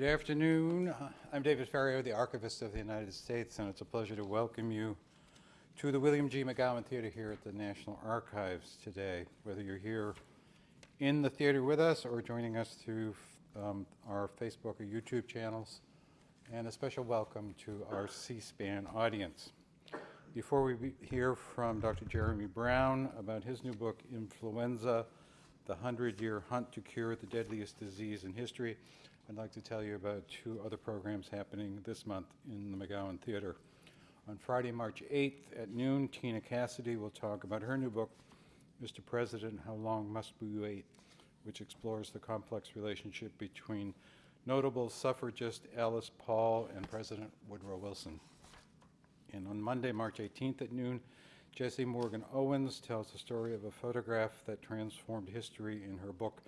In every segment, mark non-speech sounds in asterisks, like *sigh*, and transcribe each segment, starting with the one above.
Good afternoon. I'm David Ferriero, the Archivist of the United States, and it's a pleasure to welcome you to the William G. McGowan Theater here at the National Archives today. Whether you're here in the theater with us or joining us through um, our Facebook or YouTube channels, and a special welcome to our C-SPAN audience. Before we hear from Dr. Jeremy Brown about his new book, Influenza, The Hundred Year Hunt to Cure the Deadliest Disease in History, I'd like to tell you about two other programs happening this month in the McGowan Theater. On Friday, March 8th at noon, Tina Cassidy will talk about her new book, Mr. President, How Long Must We Wait, which explores the complex relationship between notable suffragist Alice Paul and President Woodrow Wilson. And on Monday, March 18th at noon, Jessie Morgan Owens tells the story of a photograph that transformed history in her book,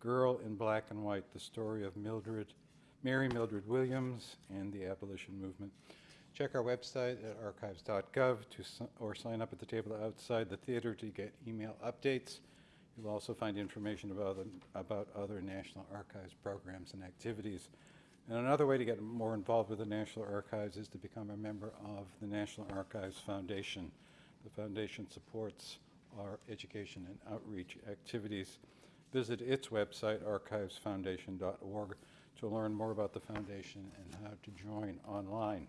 Girl in Black and White, the story of Mildred, Mary Mildred Williams and the abolition movement. Check our website at archives.gov to, or sign up at the table outside the theater to get email updates. You'll also find information about, about other National Archives programs and activities. And another way to get more involved with the National Archives is to become a member of the National Archives Foundation. The foundation supports our education and outreach activities visit its website, archivesfoundation.org, to learn more about the foundation and how to join online.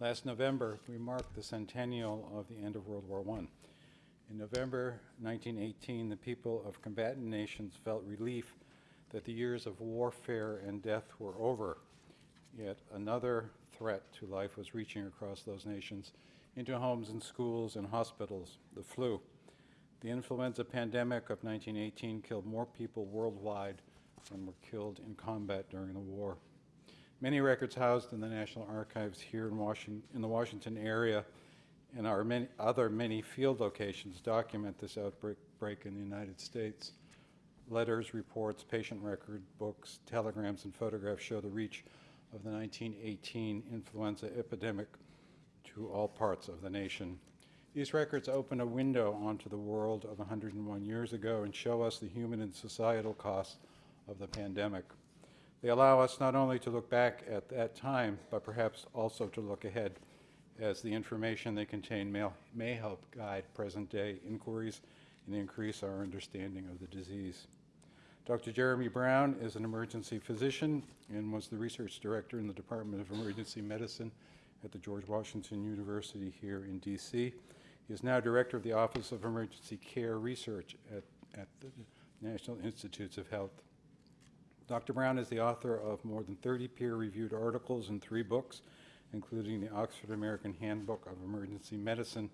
Last November, we marked the centennial of the end of World War I. In November 1918, the people of combatant nations felt relief that the years of warfare and death were over. Yet another threat to life was reaching across those nations into homes and schools and hospitals, the flu. The influenza pandemic of 1918 killed more people worldwide than were killed in combat during the war. Many records housed in the National Archives here in, Washington, in the Washington area and our many other many field locations document this outbreak in the United States. Letters, reports, patient record books, telegrams, and photographs show the reach of the 1918 influenza epidemic to all parts of the nation. These records open a window onto the world of 101 years ago and show us the human and societal costs of the pandemic. They allow us not only to look back at that time, but perhaps also to look ahead, as the information they contain may, may help guide present-day inquiries and increase our understanding of the disease. Dr. Jeremy Brown is an emergency physician and was the research director in the Department of Emergency Medicine at the George Washington University here in DC. He is now director of the Office of Emergency Care Research at, at the National Institutes of Health. Dr. Brown is the author of more than 30 peer-reviewed articles and three books, including the Oxford American Handbook of Emergency Medicine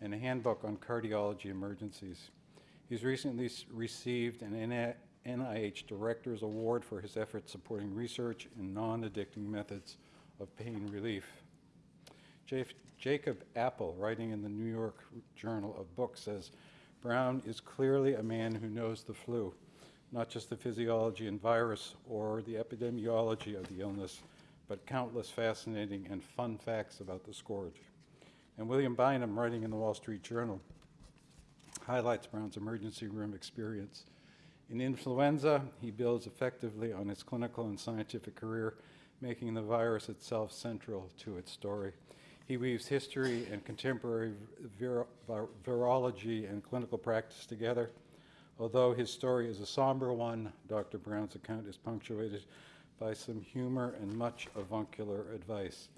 and a handbook on cardiology emergencies. He's recently received an NIH Director's Award for his efforts supporting research in non-addicting methods of pain relief. Jacob Appel, writing in the New York Journal of Books, says, Brown is clearly a man who knows the flu, not just the physiology and virus or the epidemiology of the illness, but countless fascinating and fun facts about the scourge. And William Bynum, writing in the Wall Street Journal, highlights Brown's emergency room experience. In influenza, he builds effectively on his clinical and scientific career, making the virus itself central to its story. He weaves history and contemporary vir virology and clinical practice together. Although his story is a somber one, Dr. Brown's account is punctuated by some humor and much avuncular advice,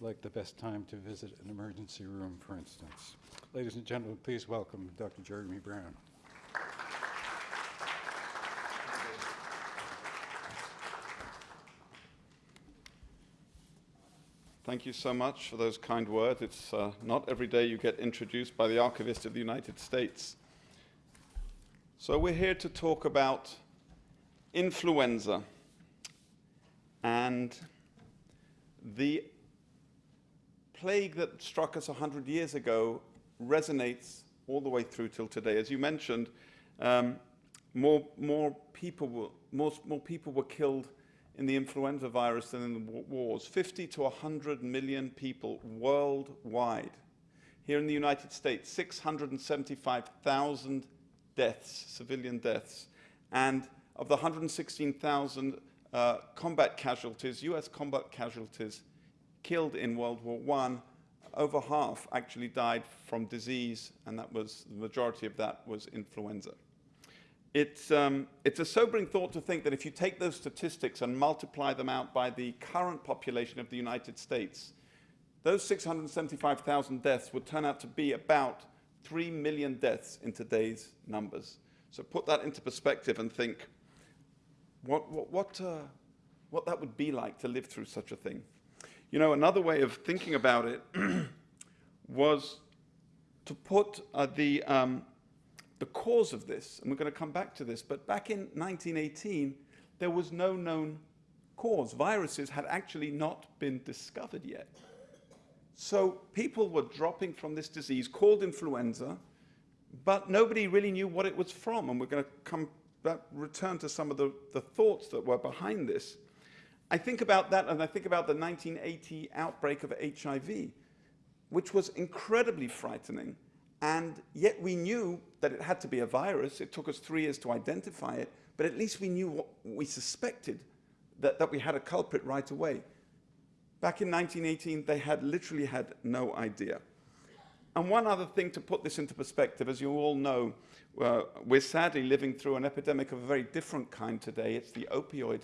like the best time to visit an emergency room, for instance. Ladies and gentlemen, please welcome Dr. Jeremy Brown. Thank you so much for those kind words. It's uh, not every day you get introduced by the Archivist of the United States. So we're here to talk about influenza and the plague that struck us 100 years ago resonates all the way through till today. As you mentioned, um, more, more, people were, more, more people were killed in the influenza virus than in the wars. 50 to 100 million people worldwide. Here in the United States, 675,000 deaths, civilian deaths. And of the 116,000 uh, combat casualties, US combat casualties killed in World War I, over half actually died from disease, and that was the majority of that was influenza. It's, um, it's a sobering thought to think that if you take those statistics and multiply them out by the current population of the United States, those 675,000 deaths would turn out to be about 3 million deaths in today's numbers. So put that into perspective and think what, what, what, uh, what that would be like to live through such a thing. You know, another way of thinking about it *clears throat* was to put uh, the, um, the cause of this, and we're going to come back to this, but back in 1918, there was no known cause. Viruses had actually not been discovered yet. So people were dropping from this disease called influenza, but nobody really knew what it was from. And we're going to come back, return to some of the, the thoughts that were behind this. I think about that and I think about the 1980 outbreak of HIV, which was incredibly frightening. And yet we knew that it had to be a virus. It took us three years to identify it, but at least we knew what we suspected, that, that we had a culprit right away. Back in 1918, they had literally had no idea. And one other thing to put this into perspective, as you all know, uh, we're sadly living through an epidemic of a very different kind today. It's the opioid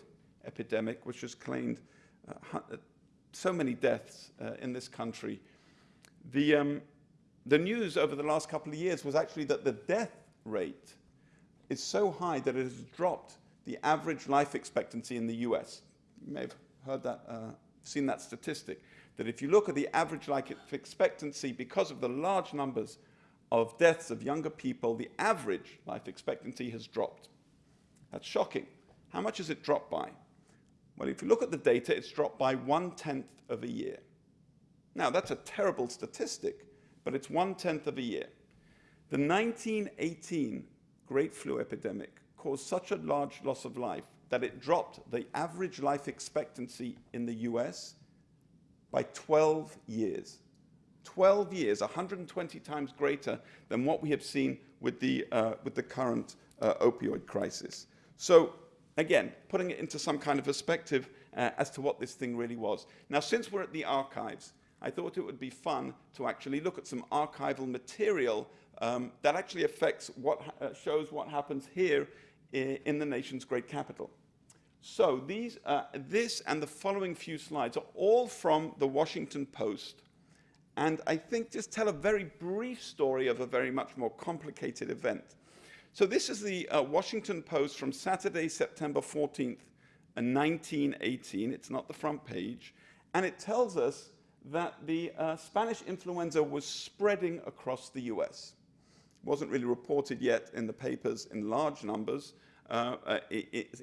epidemic, which has claimed uh, so many deaths uh, in this country. The, um, the news over the last couple of years was actually that the death rate is so high that it has dropped the average life expectancy in the US. You may have heard that uh, seen that statistic, that if you look at the average life expectancy, because of the large numbers of deaths of younger people, the average life expectancy has dropped. That's shocking. How much has it dropped by? Well, if you look at the data, it's dropped by one-tenth of a year. Now, that's a terrible statistic, but it's one-tenth of a year. The 1918 Great Flu epidemic caused such a large loss of life that it dropped the average life expectancy in the US by 12 years. 12 years, 120 times greater than what we have seen with the, uh, with the current uh, opioid crisis. So again, putting it into some kind of perspective uh, as to what this thing really was. Now, since we're at the archives, I thought it would be fun to actually look at some archival material um, that actually affects what, uh, shows what happens here in the nation's great capital. So these, uh, this and the following few slides are all from the Washington Post. And I think just tell a very brief story of a very much more complicated event. So this is the uh, Washington Post from Saturday, September 14th, 1918. Uh, it's not the front page. And it tells us that the uh, Spanish influenza was spreading across the US. It wasn't really reported yet in the papers in large numbers, uh, uh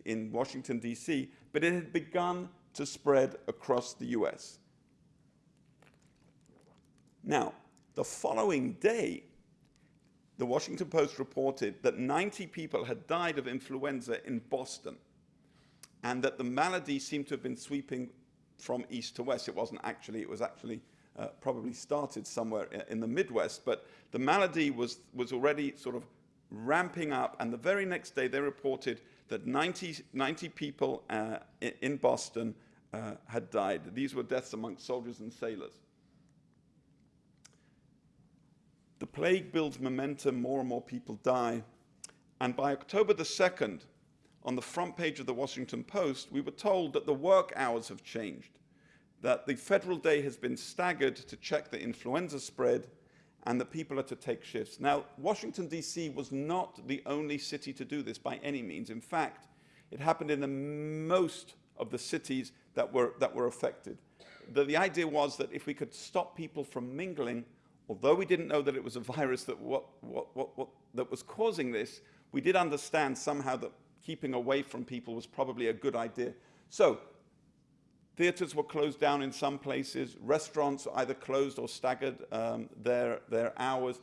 in Washington, D.C., but it had begun to spread across the U.S. Now, the following day, the Washington Post reported that 90 people had died of influenza in Boston and that the malady seemed to have been sweeping from east to west. It wasn't actually, it was actually uh, probably started somewhere in the Midwest, but the malady was, was already sort of ramping up, and the very next day they reported that 90, 90 people uh, in Boston uh, had died. These were deaths amongst soldiers and sailors. The plague builds momentum, more and more people die, and by October the 2nd, on the front page of the Washington Post, we were told that the work hours have changed, that the federal day has been staggered to check the influenza spread, and that people are to take shifts. Now, Washington, D.C. was not the only city to do this by any means. In fact, it happened in the most of the cities that were, that were affected. The, the idea was that if we could stop people from mingling, although we didn't know that it was a *laughs* virus that, what, what, what, what, that was causing this, we did understand somehow that keeping away from people was probably a good idea. So Theatres were closed down in some places. Restaurants either closed or staggered um, their, their hours.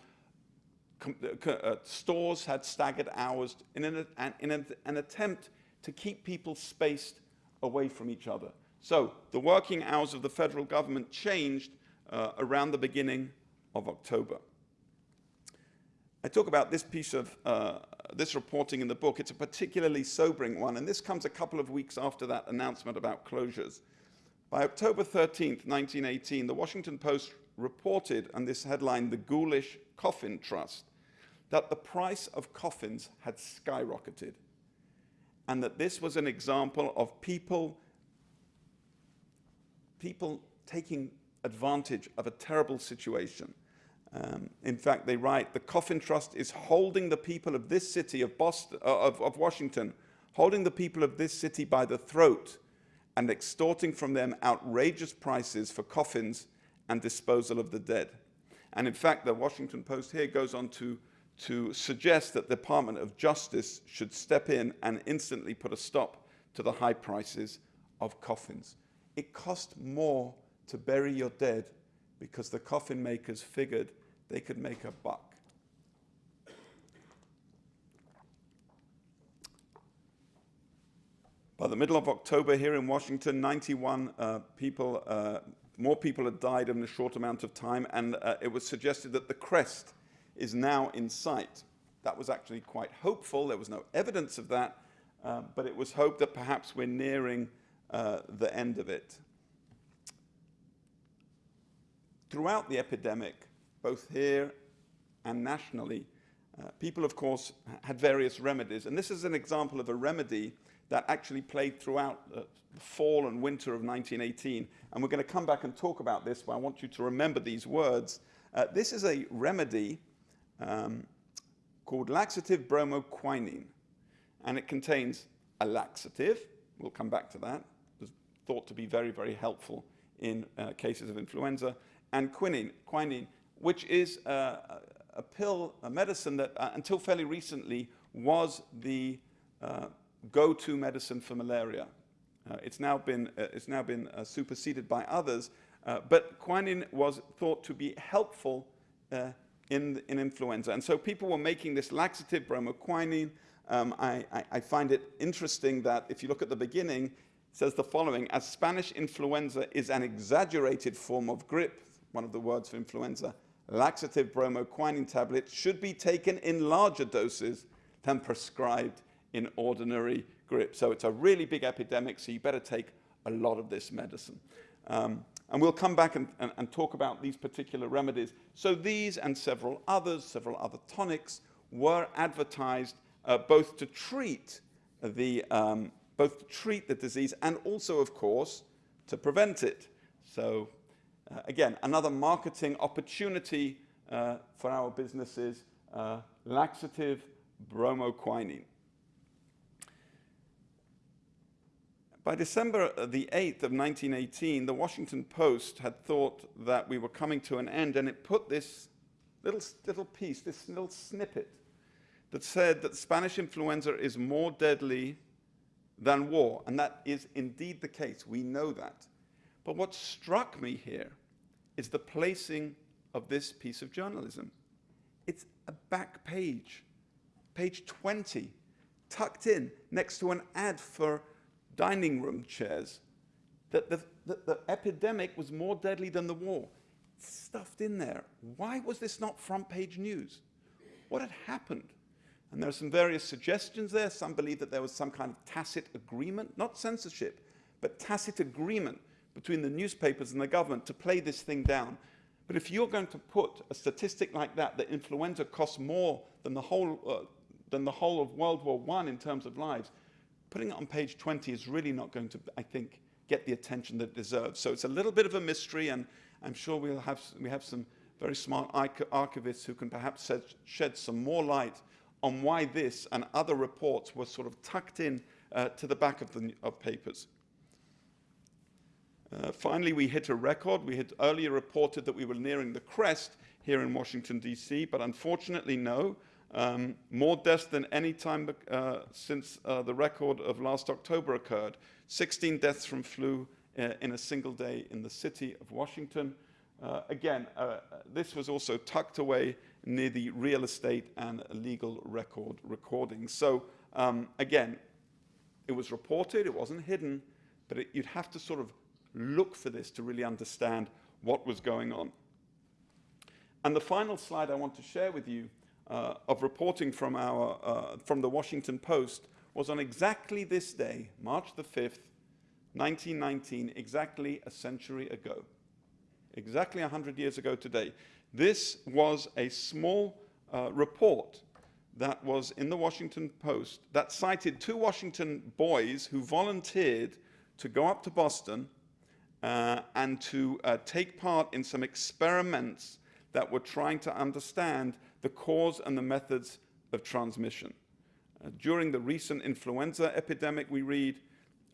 Com uh, stores had staggered hours in, an, in an, an attempt to keep people spaced away from each other. So the working hours of the federal government changed uh, around the beginning of October. I talk about this piece of uh, this reporting in the book. It's a particularly sobering one, and this comes a couple of weeks after that announcement about closures. By October 13th, 1918, the Washington Post reported, and this headline, the Ghoulish Coffin Trust, that the price of coffins had skyrocketed, and that this was an example of people, people taking advantage of a terrible situation. Um, in fact, they write, the Coffin Trust is holding the people of this city of, Boston, uh, of, of Washington, holding the people of this city by the throat and extorting from them outrageous prices for coffins and disposal of the dead. And in fact, the Washington Post here goes on to, to suggest that the Department of Justice should step in and instantly put a stop to the high prices of coffins. It cost more to bury your dead because the coffin makers figured they could make a buck. By the middle of October here in Washington, 91 uh, people, uh, more people had died in a short amount of time, and uh, it was suggested that the crest is now in sight. That was actually quite hopeful. There was no evidence of that, uh, but it was hoped that perhaps we're nearing uh, the end of it. Throughout the epidemic, both here and nationally, uh, people, of course, had various remedies. And this is an example of a remedy that actually played throughout uh, the fall and winter of 1918. And we're going to come back and talk about this, but I want you to remember these words. Uh, this is a remedy um, called laxative bromoquinine. And it contains a laxative, we'll come back to that, it's thought to be very, very helpful in uh, cases of influenza, and quinine, quinine which is uh, a pill, a medicine that uh, until fairly recently was the uh, go-to medicine for malaria. Uh, it's now been, uh, it's now been uh, superseded by others, but quinine was thought to be helpful in, in influenza. And so people were making this laxative bromoquinine. Um, I, I, I find it interesting that if you look at the beginning, it says the following, as Spanish influenza is an exaggerated form of grippe, one of the words for influenza, laxative bromoquinine tablets should be taken in larger doses than prescribed in ordinary grippe. So it's a really big epidemic, so you better take a lot of this medicine. Um, and we'll come back and, and, and, talk about these particular remedies. So these and several others, several other tonics, were advertised uh, both to treat the um, both to treat the disease and also, of course, to prevent it. So again, another marketing opportunity uh, for our businesses, uh, laxative bromoquinine. By December the 8th of 1918, the Washington Post had thought that we were coming to an end, and it put this little, little piece, this little snippet, that said that Spanish influenza is more deadly than war. And that is indeed the case. We know that. But what struck me here is the placing of this piece of journalism. It's a back page, page 20, tucked in next to an ad for dining room chairs. That the, the, the epidemic was more deadly than the war. It's stuffed in there. Why was this not front page news? What had happened? And there are some various suggestions there. Some believe that there was some kind of tacit agreement, not censorship, but tacit agreement between the newspapers and the government to play this thing down. But if you're going to put a statistic like that, that influenza costs more than the whole, uh, than the whole of World War I in terms of lives, putting it on page 20 is really not going to, I think, get the attention that it deserves. So it's a little bit of a mystery, and I'm sure we'll have, we have some very smart archivists who can perhaps shed some more light on why this and other reports were sort of tucked in uh, to the back of the of papers. Uh, finally, we hit a record. We had earlier reported that we were nearing the crest here in Washington, D.C., but unfortunately, no. Um, more deaths than any time uh, since uh, the record of last October occurred. 16 deaths from flu uh, in a single day in the city of Washington. Uh, again, uh, this was also tucked away near the real estate and legal record recordings. So um, again, it was reported, it wasn't hidden, but it, you'd have to sort of look for this to really understand what was going on. And the final slide I want to share with you uh, of reporting from, our, uh, from the Washington Post was on exactly this day, March the 5th, 1919, exactly a century ago. Exactly 100 years ago today. This was a small uh, report that was in the Washington Post that cited two Washington boys who volunteered to go up to Boston and to uh, take part in some experiments that were trying to understand the cause and the methods of transmission. Uh, during the recent influenza epidemic, we read,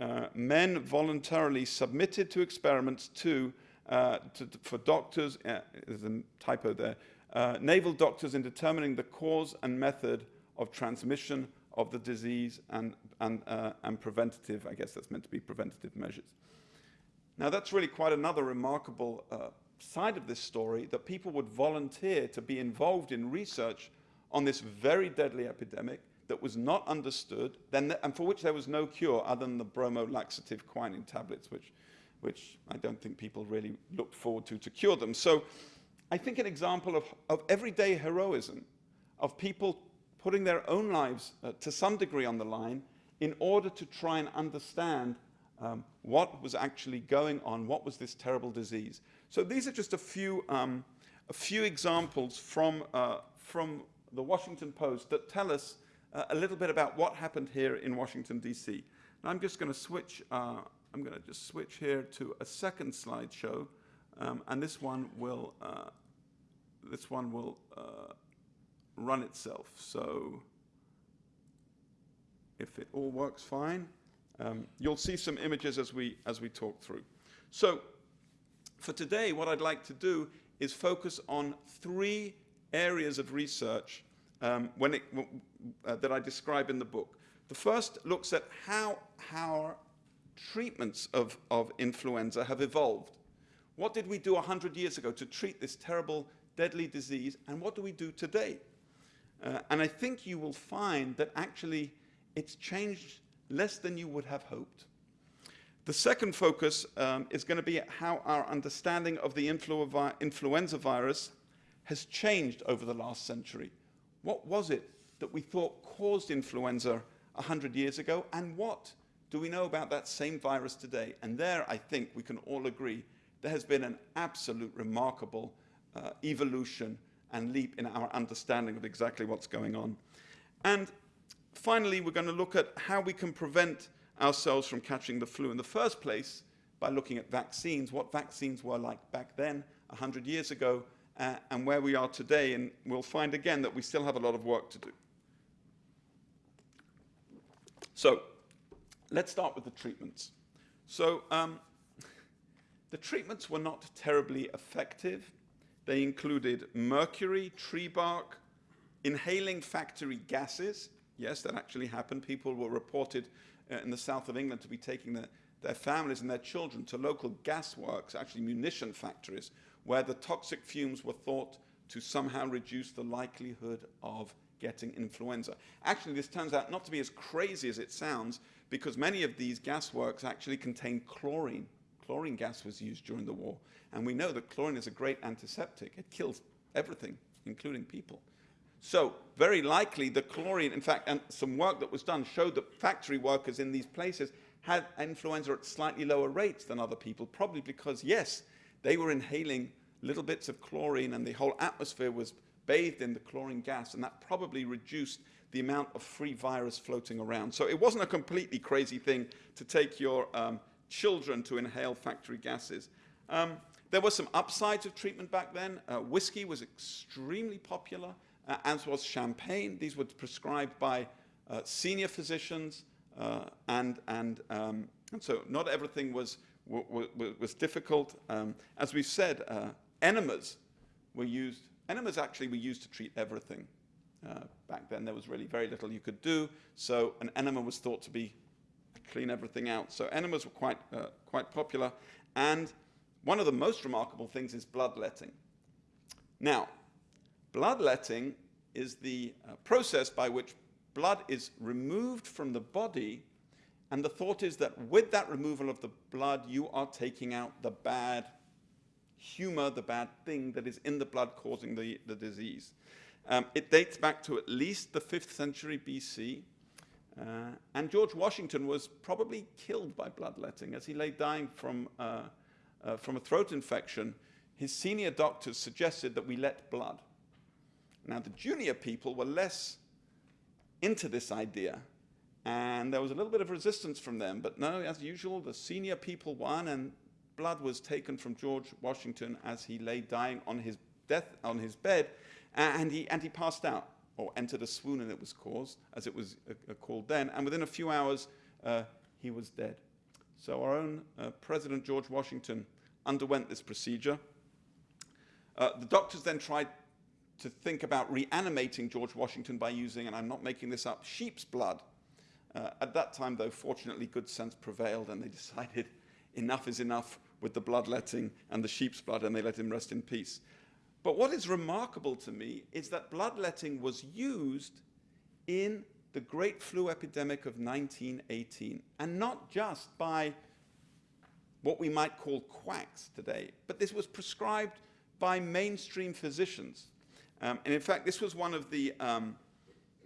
uh, men voluntarily submitted to experiments to, uh, to for doctors, uh, there's a typo there, uh, naval doctors in determining the cause and method of transmission of the disease and, and, uh, and preventative, I guess that's meant to be preventative measures. Now that's really quite another remarkable uh, side of this story, that people would volunteer to be involved in research on this very deadly epidemic that was not understood, then, and for which there was no cure other than the bromolaxative quinine tablets, which, which I don't think people really looked forward to to cure them. So I think an example of, of everyday heroism, of people putting their own lives uh, to some degree on the line in order to try and understand um, what was actually going on, what was this terrible disease. So these are just a few, um, a few examples from, uh, from the Washington Post that tell us uh, a little bit about what happened here in Washington, D.C. Now I'm just going to switch, uh, I'm going to just switch here to a second slideshow, um, and this one will, uh, this one will uh, run itself. So if it all works fine, um, you'll see some images as we, as we talk through. So for today, what I'd like to do is focus on three areas of research um, when it, uh, that I describe in the book. The first looks at how our treatments of, of influenza have evolved. What did we do 100 years ago to treat this terrible, deadly disease, and what do we do today? Uh, and I think you will find that actually it's changed less than you would have hoped. The second focus um, is going to be how our understanding of the influ vi influenza virus has changed over the last century. What was it that we thought caused influenza 100 years ago, and what do we know about that same virus today? And there, I think we can all agree, there has been an absolute remarkable uh, evolution and leap in our understanding of exactly what's going on. And finally, we're going to look at how we can prevent ourselves from catching the flu in the first place by looking at vaccines, what vaccines were like back then, 100 years ago, uh, and where we are today. And we'll find again that we still have a lot of work to do. So let's start with the treatments. So um, the treatments were not terribly effective. They included mercury, tree bark, inhaling factory gases. Yes, that actually happened. People were reported uh, in the south of England to be taking the, their families and their children to local gasworks, actually munition factories, where the toxic fumes were thought to somehow reduce the likelihood of getting influenza. Actually, this turns out not to be as crazy as it sounds, because many of these gasworks actually contain chlorine. Chlorine gas was used during the war, and we know that chlorine is a great antiseptic. It kills everything, including people. So very likely the chlorine, in fact, and some work that was done showed that factory workers in these places had influenza at slightly lower rates than other people, probably because, yes, they were inhaling little bits of chlorine and the whole atmosphere was bathed in the chlorine gas, and that probably reduced the amount of free virus floating around. So it wasn't a completely crazy thing to take your um, children to inhale factory gases. Um, there were some upsides of treatment back then. Uh, whiskey was extremely popular as was champagne. These were prescribed by uh, senior physicians, uh, and, and, um, and so not everything was, was difficult. Um, as we said, uh, enemas were used. Enemas actually were used to treat everything. Uh, back then, there was really very little you could do, so an enema was thought to be clean everything out. So enemas were quite, uh, quite popular, and one of the most remarkable things is bloodletting. Now, Bloodletting is the uh, process by which blood is removed from the body, and the thought is that with that removal of the blood, you are taking out the bad humor, the bad thing that is in the blood causing the, the disease. Um, it dates back to at least the 5th century BC. Uh, and George Washington was probably killed by bloodletting as he lay dying from, uh, uh, from a throat infection. His senior doctors suggested that we let blood. Now, the junior people were less into this idea, and there was a little bit of resistance from them. But no, as usual, the senior people won, and blood was taken from George Washington as he lay dying on his death on his bed, and he and he passed out or entered a swoon, and it was caused, as it was uh, uh, called then. And within a few hours, uh, he was dead. So our own uh, President George Washington underwent this procedure. Uh, the doctors then tried to think about reanimating George Washington by using, and I'm not making this up, sheep's blood. Uh, at that time, though, fortunately, good sense prevailed, and they *laughs* decided enough is enough with the bloodletting and the sheep's blood, and they let him rest in peace. But what is remarkable to me is that bloodletting was used in the great flu epidemic of 1918, and not just by what we might call quacks today, but this was prescribed by mainstream physicians. Um, and in fact, this was one of the um,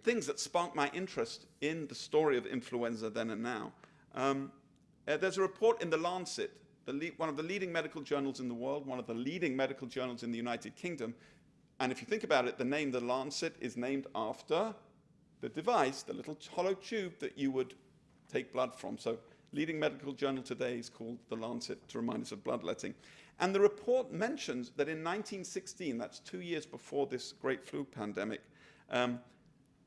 things that sparked my interest in the story of influenza then and now. Um, uh, there's a report in The Lancet one of the leading medical journals in the world, one of the leading medical journals in the United Kingdom. And if you think about it, the name The Lancet is named after the device, the little hollow tube that you would take blood from. So leading medical journal today is called The Lancet to remind us of bloodletting. And the report mentions that in 1916, that's two years before this great flu pandemic, um,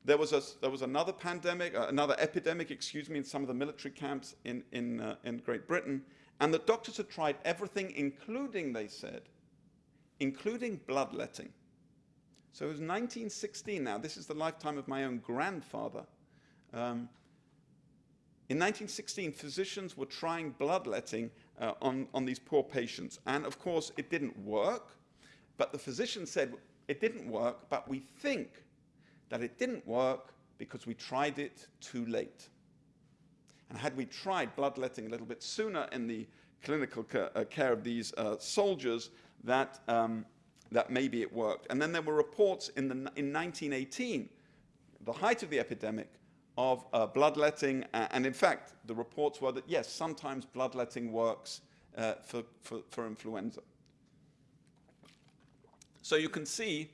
there was, a, there was another pandemic, uh, another epidemic, excuse me, in some of the military camps in, in, uh, in Great Britain. And the doctors had tried everything, including, they said, including bloodletting. So it was 1916 now. This is the lifetime of my own grandfather. Um, in 1916, physicians were trying bloodletting uh, on, on these poor patients. And of course, it didn't work. But the physician said, it didn't work, but we think that it didn't work because we tried it too late. And had we tried bloodletting a little bit sooner in the clinical ca uh, care of these uh, soldiers, that, um, that maybe it worked. And then there were reports in, the, in 1918, the height of the epidemic, of uh, bloodletting. Uh, and in fact, the reports were that, yes, sometimes bloodletting works uh, for, for, for influenza. So you can see,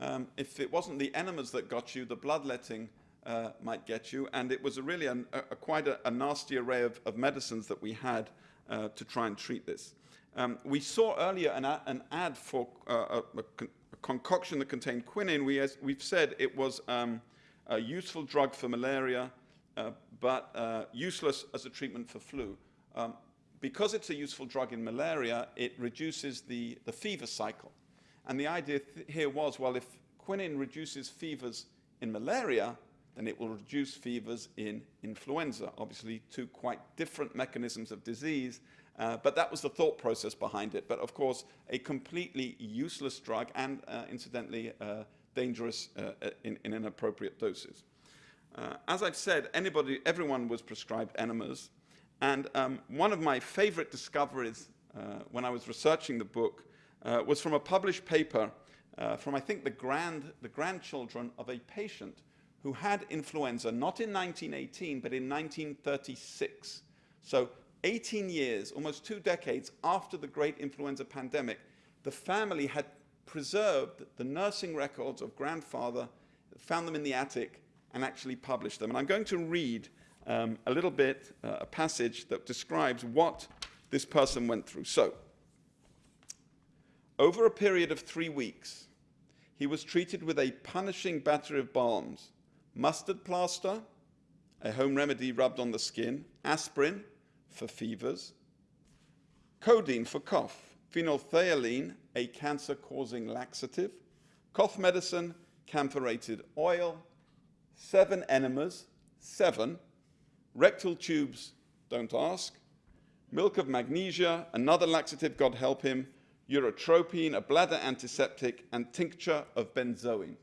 um, if it wasn't the enemas that got you, the bloodletting uh, might get you. And it was a really an, a, a quite a, a, nasty array of, of, medicines that we had uh, to try and treat this. Um, we saw earlier an, an ad for uh, a, a, concoction that contained quinine. We, as we've said, it was um, a useful drug for malaria, uh, but uh, useless as a treatment for flu. Um, because it's a useful drug in malaria, it reduces the, the fever cycle. And the idea th here was, well, if quinine reduces fevers in malaria, then it will reduce fevers in influenza. Obviously, two quite different mechanisms of disease, uh, but that was the thought process behind it. But of course, a completely useless drug and, uh, incidentally, uh, dangerous uh, uh, in, in, inappropriate doses. Uh, as I've said, anybody, everyone was prescribed enemas. And um, one of my favorite discoveries when I was researching the book was from a published paper from, I think, the, grand, the grandchildren of a patient who had influenza not in 1918 but in 1936. So 18 years, almost two decades after the great influenza pandemic, the family had preserved the nursing records of grandfather, found them in the attic, and actually published them. And I'm going to read um, a little bit, uh, a passage that describes what this person went through. So, over a period of three weeks, he was treated with a punishing battery of balms mustard plaster, a home remedy rubbed on the skin, aspirin for fevers, codeine for cough, phenolphthalein, a cancer-causing laxative, cough medicine, camphorated oil, seven enemas, seven, rectal tubes, don't ask, milk of magnesia, another laxative, God help him, urotropine, a bladder antiseptic, and tincture of benzoin.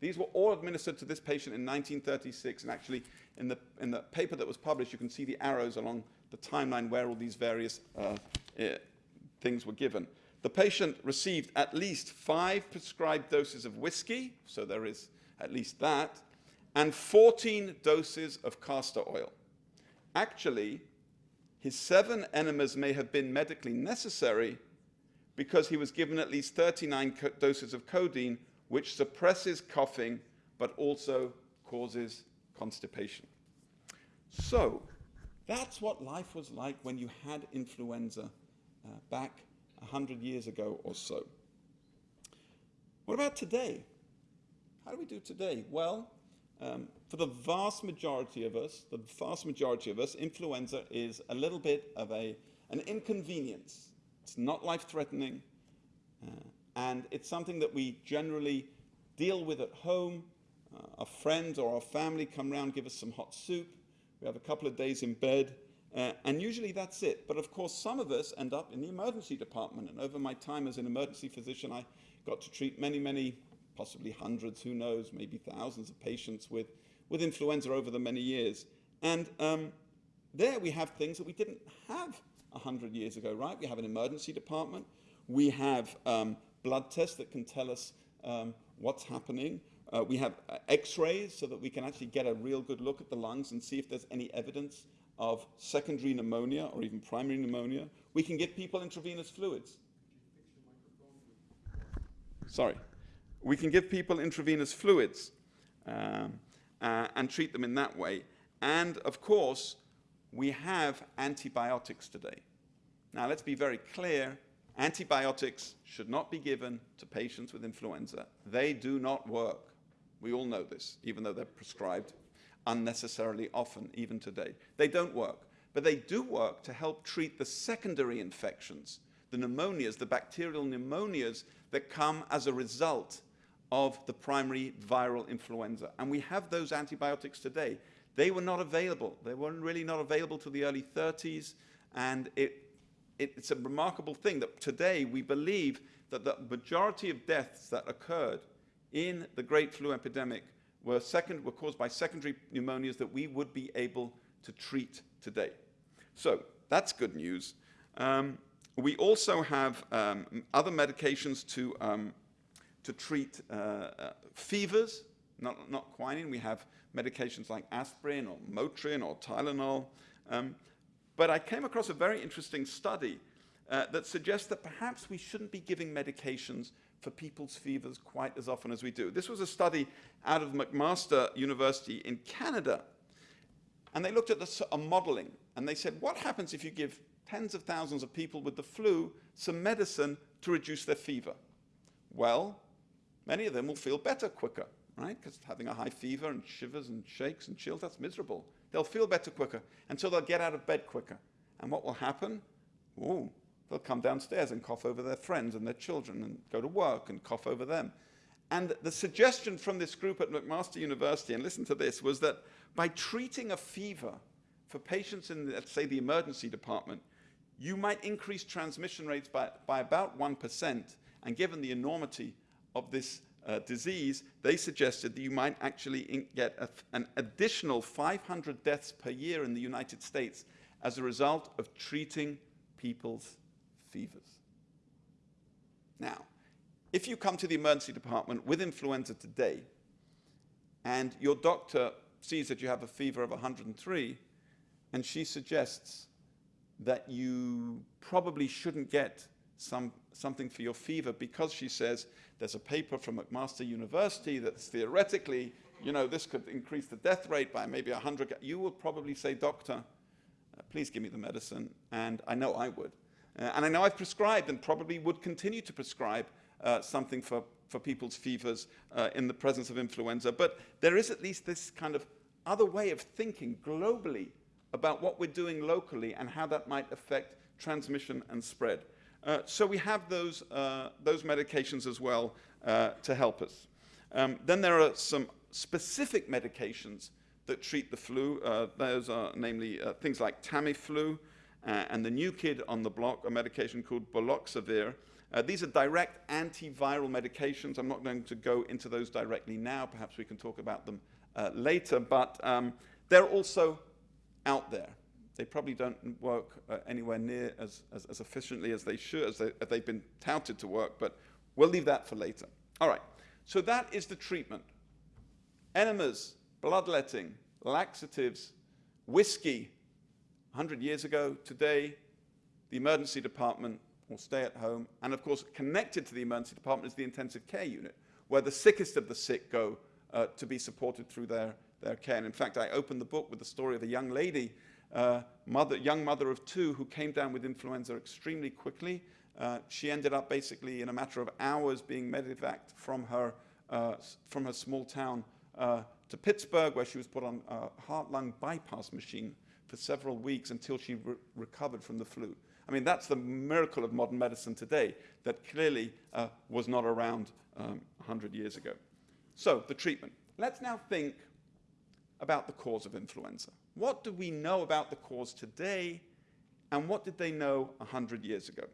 These were all administered to this patient in 1936, and actually in the, in the paper that was published, you can see the arrows along the timeline where all these various uh, things were given. the patient received at least five prescribed doses of whiskey, so there is at least that, and 14 doses of castor oil. Actually, his seven enemas may have been medically necessary because he was given at least 39 doses of codeine, which suppresses coughing but also causes constipation. So, that's what life was like when you had influenza uh, back 100 years ago or so. What about today? How do we do today? Well, um, for the vast majority of us, the vast majority of us, influenza is a little bit of a, an inconvenience. It's not life-threatening, uh, and it's something that we generally deal with at home. Uh, our friends or our family come around, give us some hot soup. We have a couple of days in bed, uh, and usually that's it. But of course, some of us end up in the emergency department. And over my time as an emergency physician, I got to treat many, many, possibly hundreds, who knows, maybe thousands of patients with, with influenza over the many years. And um, there we have things that we didn't have 100 years ago, right? We have an emergency department. We have um, blood tests that can tell us um, what's happening. Uh, we have uh, x-rays so that we can actually get a real good look at the lungs and see if there's any evidence of secondary pneumonia or even primary pneumonia. We can give people intravenous fluids. Sorry. We can give people intravenous fluids um, uh, and treat them in that way. And of course, we have antibiotics today. Now, let's be very clear. Antibiotics should not be given to patients with influenza. They do not work. We all know this, even though they're prescribed unnecessarily often, even today. They don't work, but they do work to help treat the secondary infections, the pneumonias, the bacterial pneumonias that come as a result of the primary viral influenza. And we have those antibiotics today. They were not available. They were really not available to the early 30s, and it, it, it's a remarkable thing that today we believe that the majority of deaths that occurred in the Great Flu epidemic were, second, were caused by secondary pneumonias that we would be able to treat today. So that's good news. Um, we also have um, other medications to, um, to treat uh, uh, fevers, not, not quinine. We have medications like aspirin or Motrin or Tylenol. Um, but I came across a very interesting study uh, that suggests that perhaps we shouldn't be giving medications for people's fevers quite as often as we do. This was a study out of McMaster University in Canada. And they looked at this, a modeling, and they said, what happens if you give tens of thousands of people with the flu some medicine to reduce their fever? Well, many of them will feel better quicker, right? Because having a high fever and shivers and shakes and chills, that's miserable. They'll feel better quicker, and so they'll get out of bed quicker. And what will happen? Ooh, They'll come downstairs and cough over their friends and their children and go to work and cough over them. And the suggestion from this group at McMaster University, and listen to this, was that by treating a fever for patients in, let's say, the emergency department, you might increase transmission rates by, by about 1%. And given the enormity of this uh, disease, they suggested that you might actually get a, an additional 500 deaths per year in the United States as a result of treating people's fevers. Now, if you come to the emergency department with influenza today, and your doctor sees that you have a fever of 103, and she suggests that you probably shouldn't get some, something for your fever because she says there's a paper from McMaster University that's theoretically, you know, this could increase the death rate by maybe 100. You will probably say, doctor, uh, please give me the medicine. And I know I would. Uh, and I know I've prescribed and probably would continue to prescribe uh, something for, for people's fevers uh, in the presence of influenza. But there is at least this kind of other way of thinking globally about what we're doing locally and how that might affect transmission and spread. Uh, so we have those, uh, those medications as well uh, to help us. Um, then there are some specific medications that treat the flu. those are namely things like Tamiflu, uh, and the new kid on the block, a medication called baloxavir. Uh, these are direct antiviral medications. I'm not going to go into those directly now. Perhaps we can talk about them uh, later, but um, they're also out there. they probably don't work uh, anywhere near as, as, as, efficiently as they should, as, they, as they've been touted to work, but we'll leave that for later. All right, so that is the treatment. Enemas, bloodletting, laxatives, whiskey. 100 years ago, today, the emergency department will stay at home. And of course, connected to the emergency department is the intensive care unit, where the sickest of the sick go uh, to be supported through their, their care. And in fact, I opened the book with the story of a young lady, uh, mother, young mother of two, who came down with influenza extremely quickly. Uh, she ended up basically in a matter of hours being medevaced from her, uh, from her small town uh, to Pittsburgh, where she was put on a heart-lung bypass machine for several weeks until she re recovered from the flu. I mean, that's the miracle of modern medicine today that clearly uh, was not around um, 100 years ago. So, the treatment. Let's now think about the cause of influenza. What do we know about the cause today, and what did they know 100 years ago?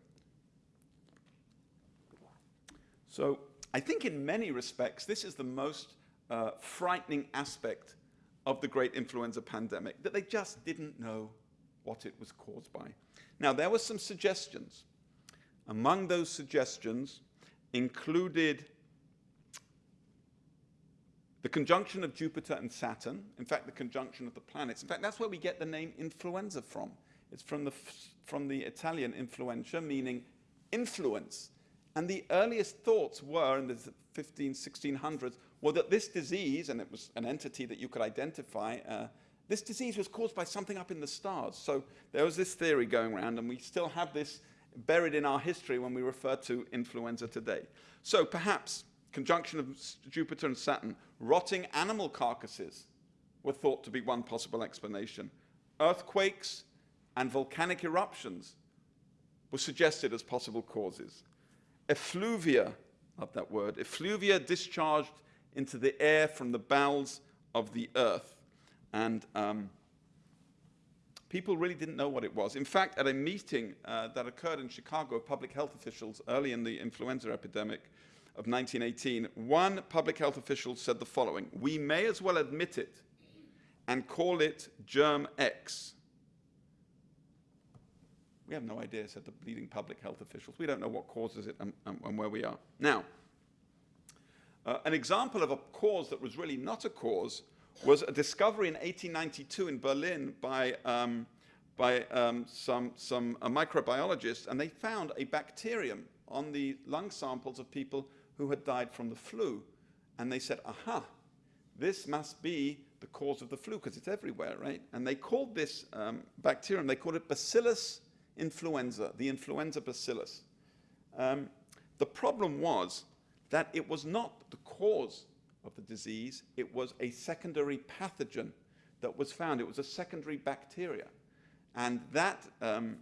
So, I think in many respects, this is the most uh, frightening aspect of the great influenza pandemic, that they just didn't know what it was caused by. Now, there were some suggestions. Among those suggestions included the conjunction of Jupiter and Saturn, in fact, the conjunction of the planets. In fact, that's where we get the name influenza from. It's from the, from the Italian influenza, meaning influence. And the earliest thoughts were, in the 15, 1600s, were that this disease, and it was an entity that you could identify, uh, this disease was caused by something up in the stars. So there was this theory going around, and we still have this buried in our history when we refer to influenza today. So perhaps conjunction of Jupiter and Saturn, rotting animal carcasses were thought to be one possible explanation. Earthquakes and volcanic eruptions were suggested as possible causes. Effluvia, love that word, effluvia discharged into the air from the bowels of the earth. And um, people really didn't know what it was. In fact, at a meeting uh, that occurred in Chicago of public health officials early in the influenza epidemic of 1918, one public health official said the following, we may as well admit it and call it germ X. We have no idea, said the leading public health officials. We don't know what causes it and, and, and where we are. Now, uh, an example of a cause that was really not a cause was a discovery in 1892 in Berlin by, um, by um, some, some microbiologists, and they found a bacterium on the lung samples of people who had died from the flu. And they said, aha, this must be the cause of the flu, because it's everywhere, right? And they called this um, bacterium, they called it Bacillus influenza, the influenza bacillus. Um, the problem was that it was not the cause of the disease, it was a secondary pathogen that was found. It was a secondary bacteria. And that, um,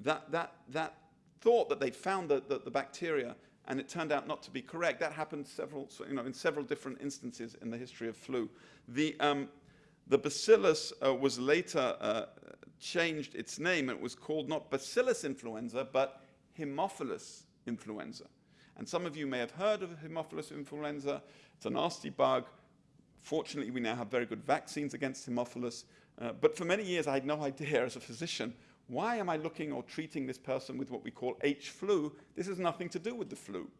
that, that, that thought that they'd found the, the, the, bacteria and it turned out not to be correct, that happened several, you know, in several different instances in the history of flu. The, um, the bacillus uh, was later uh, changed its name. It was called not Bacillus influenza, but Haemophilus influenza. And some of you may have heard of Haemophilus influenza. It's a nasty bug. Fortunately, we now have very good vaccines against Haemophilus. Uh, but for many years, I had no *laughs* idea as a physician, why am I looking or treating this person with what we call H flu? This has nothing to do with the flu.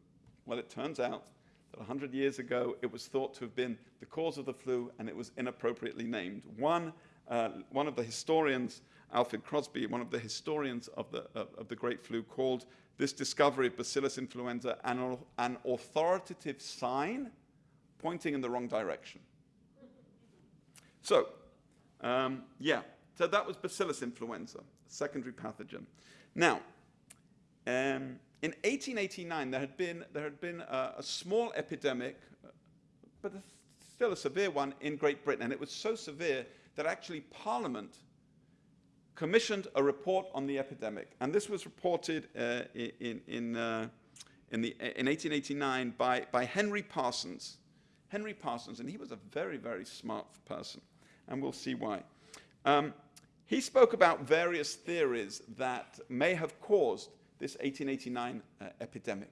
Well, it turns out that 100 years ago, it was thought to have been the cause of the flu, and it was inappropriately named. One, uh, one of the historians, Alfred Crosby, one of the historians of the, of, of the Great Flu, called this discovery of Bacillus influenza an, an authoritative sign pointing in the wrong direction. So, um, yeah, so that was Bacillus influenza, secondary pathogen. Now, um, in 1889, there had been, there had been a, a small epidemic, but a, still a severe one in Great Britain, and it was so severe that actually Parliament commissioned a report on the epidemic. And this was reported uh, in, in, uh, in, the, in 1889 by, by Henry Parsons. Henry Parsons, and he was a very, very smart person, and we'll see why. Um, he spoke about various theories that may have caused this 1889 uh, epidemic.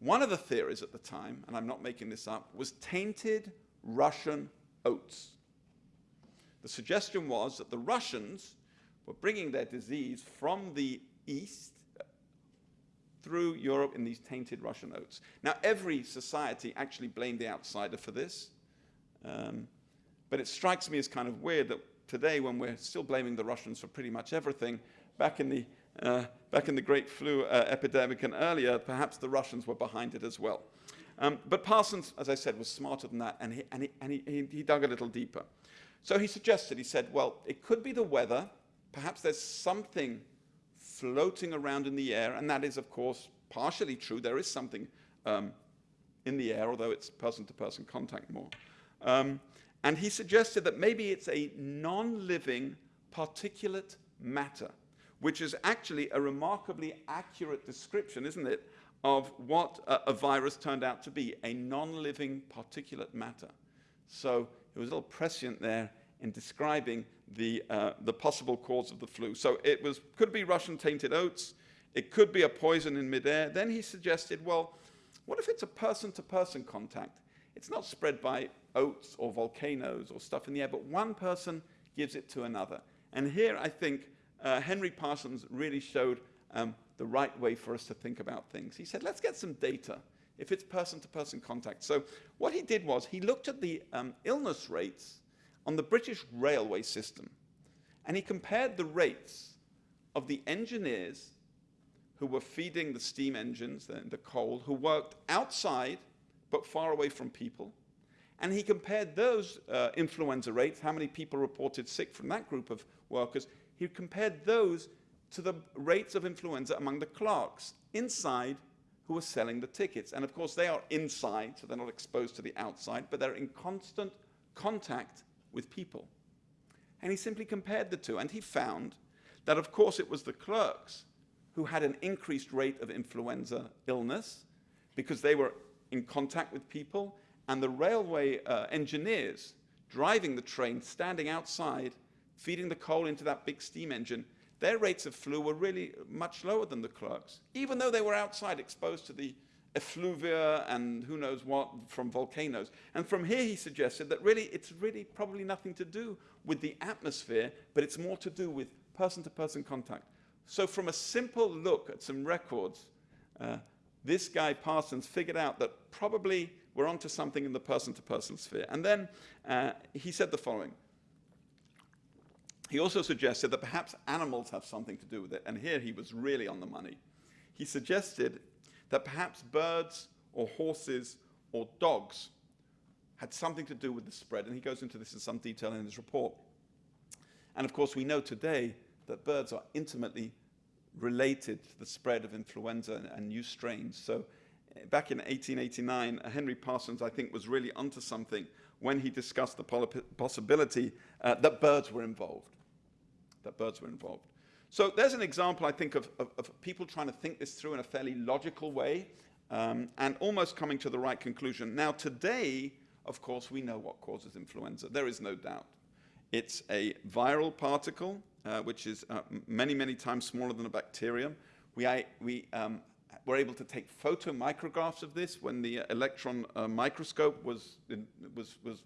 One of the theories at the time, and I'm not making this up, was tainted Russian oats. The suggestion was that the Russians were bringing their disease from the east through Europe in these tainted Russian oats. Now, every society actually blamed the outsider for this. Um, but it strikes me as kind of weird that today, when we're still blaming the Russians for pretty much everything, back in the, uh, back in the Great Flu uh, epidemic and earlier, perhaps the Russians were behind it as well. Um, but Parsons, as I said, was smarter than that, and, he, and, he, and he, he dug a little deeper. So he suggested, he said, well, it could be the weather. Perhaps there's something floating around in the air, and that is, of course, partially true. There is something um, in the air, although it's person-to-person -person contact more. Um, and he suggested that maybe it's a non-living particulate matter, which is actually a remarkably accurate description, isn't it, of what a, a virus turned out to be, a non-living particulate matter. So it was a little prescient there in describing the, uh, the possible cause of the flu. So it was, could be Russian tainted oats, it could be a poison in midair. Then he suggested, well, what if it's a person-to-person -person contact? It's not spread by oats or volcanoes or stuff in the air, but one person gives it to another. And here I think uh, Henry Parsons really showed um, the right way for us to think about things. He said, let's get some data if it's person-to-person -person contact. So what he did was he looked at the um, illness rates on the British railway system, and he compared the rates of the engineers who were feeding the steam engines, the, the coal, who worked outside but far away from people, and he compared those uh, influenza rates, how many people reported sick from that group of workers, he compared those to the rates of influenza among the clerks inside who were selling the tickets. And of course, they are inside, so they're not exposed to the outside, but they're in constant contact with people. And he simply compared the two, and he found that, of course, it was the clerks who had an increased rate of influenza illness because they were in contact with people and the railway uh, engineers driving the train, standing outside, feeding the coal into that big steam engine, their rates of flu were really much lower than the clerks, even though they were outside exposed to the effluvia and who knows what from volcanoes. And from here he suggested that really it's really probably nothing to do with the atmosphere, but it's more to do with person-to-person -person contact. So from a simple look at some records, uh, this guy Parsons figured out that probably we're onto something in the person-to-person -person sphere. And then uh, he said the following. He also suggested that perhaps animals have something to do with it, and here he was really on the money. He suggested that perhaps birds or horses or dogs had something to do with the spread, and he goes into this in some detail in his report. And of course, we know today that birds are intimately related to the spread of influenza and, new strains. So back in 1889, uh, Henry Parsons, I think, was really onto something when he discussed the possibility uh, that birds were involved. That birds were involved. So there's an example, I think, of, of, of people trying to think this through in a fairly logical way um, and almost coming to the right conclusion. Now, today, of course, we know what causes influenza. There is no doubt. It's a viral particle, uh, which is uh, many, many times smaller than a bacterium. We, we um, were able to take photomicrographs of this when the electron uh, microscope was, in, was, was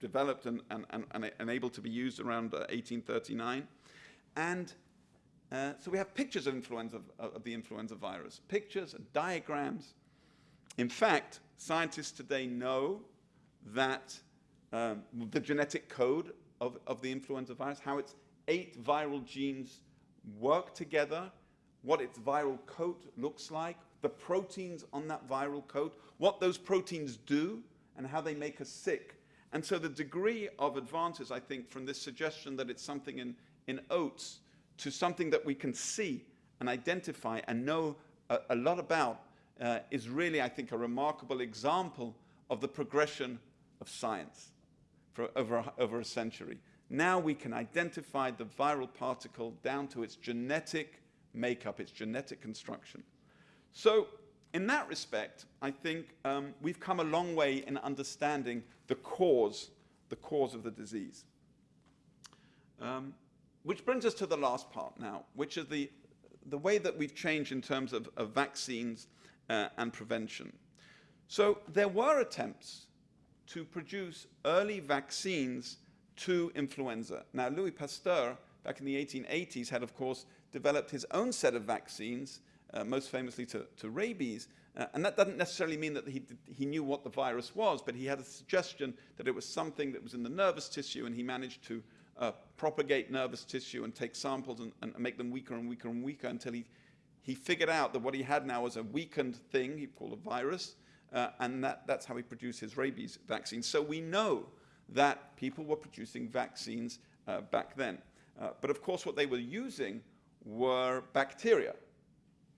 developed and, and, and, and, able to be used around 1839. Uh, and uh, so we have pictures of, influenza, of the influenza virus, pictures and diagrams. In fact, scientists today know that um, the genetic code of, of the influenza virus, how its eight viral genes work together what its viral coat looks like, the proteins on that viral coat, what those proteins do, and how they make us sick. And so the degree of advances, I think, from this suggestion that it's something in, in oats to something that we can see and identify and know a, a lot about uh, is really, I think, a remarkable example of the progression of science for over, over a century. Now we can identify the viral particle down to its genetic makeup, its genetic construction. So in that respect, I think um, we've come a long way in understanding the cause, the cause of the disease. Um, which brings us to the last part now, which is the, the way that we've changed in terms of, of vaccines uh, and prevention. So there were attempts to produce early vaccines to influenza. Now, Louis Pasteur back in the 1880s, had, of course, developed his own set of vaccines, uh, most famously to, to rabies. Uh, and that doesn't necessarily mean that he, did, he knew what the virus was, but he had a suggestion that it was something that was in the nervous tissue, and he managed to uh, propagate nervous tissue and take samples and, and make them weaker and weaker and weaker until he, he figured out that what he had now was a weakened thing, he called a virus, uh, and that, that's how he produced his rabies vaccine. So we know that people were producing vaccines uh, back then. Uh, but of course, what they were using were bacteria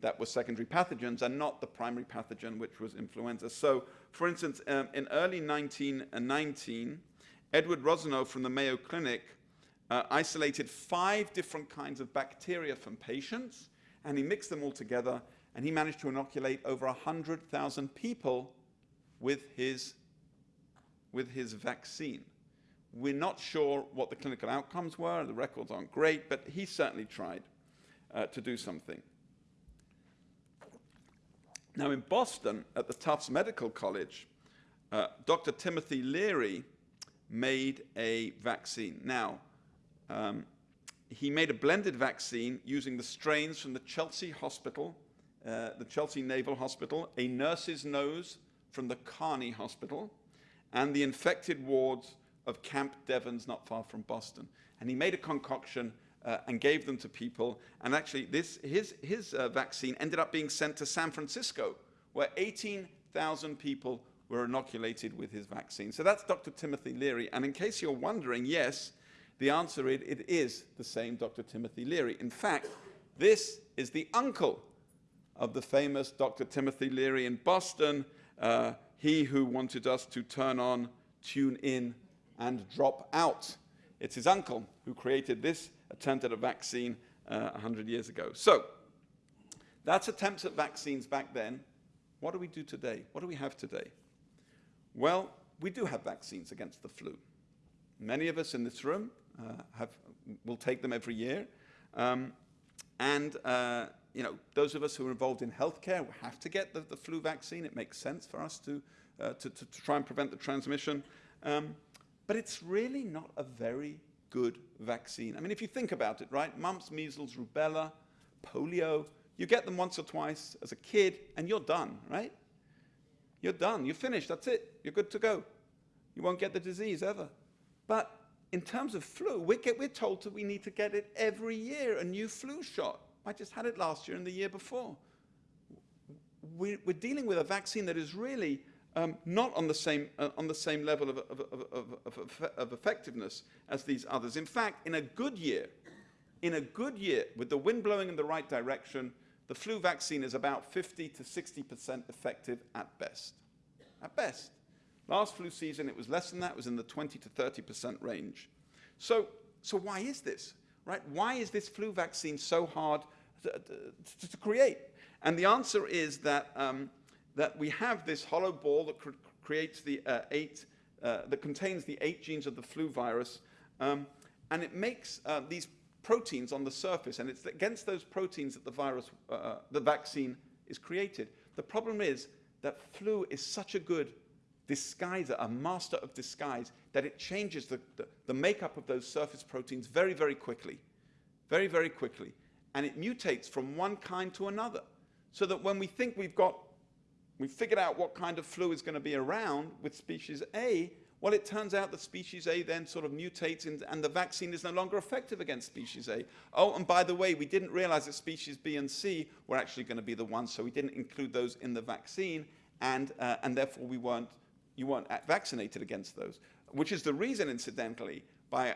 that were secondary pathogens and not the primary pathogen, which was influenza. So, for instance, um, in early 1919, Edward Rosenow from the Mayo Clinic uh, isolated five different kinds of bacteria from patients, and he mixed them all together, and he managed to inoculate over 100,000 people with his, with his vaccine. We're not sure what the clinical outcomes were, the records aren't great, but he certainly tried uh, to do something. Now, in Boston, at the Tufts Medical College, uh, Dr. Timothy Leary made a vaccine. Now, um, he made a blended vaccine using the strains from the Chelsea Hospital, uh, the Chelsea Naval Hospital, a nurse's nose from the Carney Hospital, and the infected wards of Camp Devens, not far from Boston. And he made a concoction uh, and gave them to people. And actually, this, his, his uh, vaccine ended up being sent to San Francisco, where 18,000 people were inoculated with his vaccine. So that's Dr. Timothy Leary. And in case you're wondering, yes, the answer is it is the same Dr. Timothy Leary. In fact, this is the uncle of the famous Dr. Timothy Leary in Boston, uh, he who wanted us to turn on, tune in, and drop out. It's his uncle who created this attempt at a vaccine uh, 100 years ago. So, that's attempts at vaccines back then. What do we do today? What do we have today? Well, we do have vaccines against the flu. Many of us in this room have, will take them every year. Um, and uh, you know, those of us who are involved in healthcare have to get the, the flu vaccine. It makes sense for us to, uh, to, to, to, try and prevent the transmission. Um, but it's really not a very good vaccine. I mean, if you think about it, right? Mumps, measles, rubella, polio, you get them once or twice as a kid and you're done, right? You're done. You're finished. That's it. You're good to go. You won't get the disease ever. But in terms of flu, we get, we're told that we need to get it every year, a new flu shot. I just had it last year and the year before. We're, we're dealing with a vaccine that is really um, not on the same, uh, on the same level of, of, of, of, effectiveness as these others. In fact, in a good year, in a good year, with the wind blowing in the right direction, the flu vaccine is about 50 to 60% effective at best. At best. Last flu season, it was less than that. It was in the 20 to 30% range. So, so why is this? Right? Why is this flu vaccine so hard to, to, to create? And the answer is that um, that we have this hollow ball that cr creates the uh, eight, uh, that contains the eight genes of the flu virus, um, and it makes uh, these proteins on the surface, and it's against those proteins that the virus, uh, uh, the vaccine is created. The problem is that flu is such a good disguiser, a master of disguise, that it changes the, the, the makeup of those surface proteins very, very quickly, very, very quickly, and it mutates from one kind to another, so that when we think we've got we've figured out what kind of flu is going to be around with species A. Well, it turns out that species A then sort of mutates in, and the vaccine is no longer effective against species A. Oh, and by the way, we didn't realize that species B and C were actually going to be the ones, so we didn't include those in the vaccine, and, uh, and therefore we weren't, you weren't vaccinated against those. Which is the reason, incidentally, by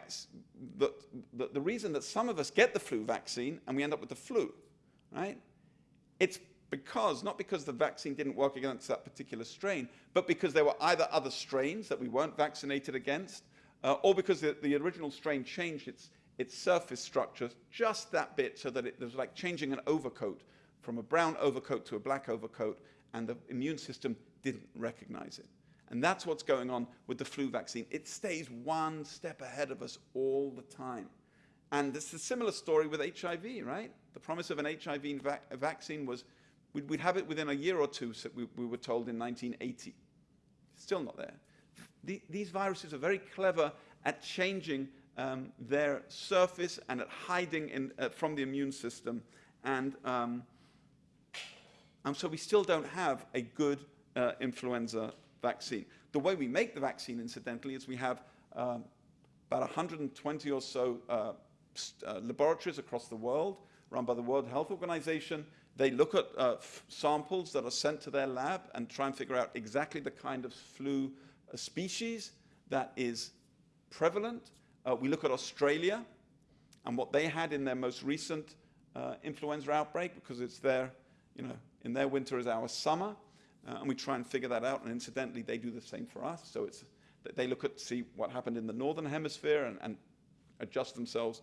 the, the, the reason that some of us get the flu vaccine and we end up with the flu, right? It's because, not because the vaccine didn't work against that particular strain, but because there were either other strains that we weren't vaccinated against, uh, or because the, the, original strain changed its, its surface structure just that bit so that it was like changing an overcoat from a brown overcoat to a black overcoat, and the immune system didn't recognize it. And that's what's going on with the flu vaccine. It stays one step ahead of us all the time. And it's a similar story with HIV, right? The promise of an HIV vac vaccine was We'd, we'd have it within a year or two, so we, we were told in 1980. Still not there. The, these viruses are very clever at changing um, their surface and at hiding in, uh, from the immune system. And, um, and so we still don't have a good uh, influenza vaccine. The way we make the vaccine, incidentally, is we have um, about 120 or so uh, uh, laboratories across the world run by the World Health Organization. They look at uh, samples that are sent to their lab and try and figure out exactly the kind of flu uh, species that is prevalent. Uh, we look at Australia and what they had in their most recent uh, influenza outbreak because it's their, you know, in their winter is our summer. Uh, and we try and figure that out. And incidentally, they do the same for us. So it's, they look at see what happened in the northern hemisphere and, and adjust themselves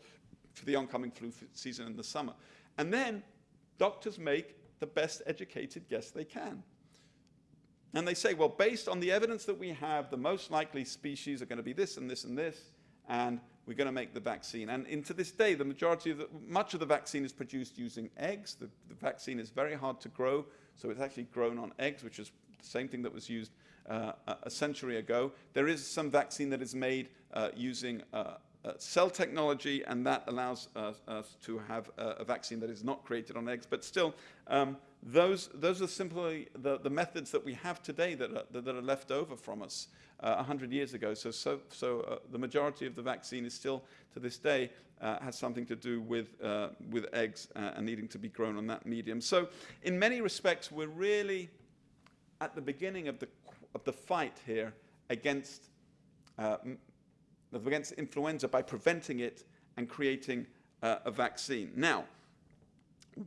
for the oncoming flu season in the summer. And then doctors make the best educated guess they can. And they say, well, based on the evidence that we have, the most likely species are going to be this and this and this, and we're going to make the vaccine. And into this day, the majority of the, much of the vaccine is produced using eggs. The, the vaccine is very hard to grow, so it's actually grown on eggs, which is the same thing that was used uh, a century ago. There is some vaccine that is made uh, using uh, uh, cell technology, and that allows us, us to have a, a, vaccine that is not created on eggs. But still, um, those, those are simply the, the methods that we have today that are, that are left over from us uh, 100 years ago. So, so, so uh, the majority of the vaccine is still, to this day, uh, has something to do with, uh, with eggs uh, and needing to be grown on that medium. So in many respects, we're really at the beginning of the, of the fight here against uh, against influenza by preventing it and creating uh, a vaccine. Now,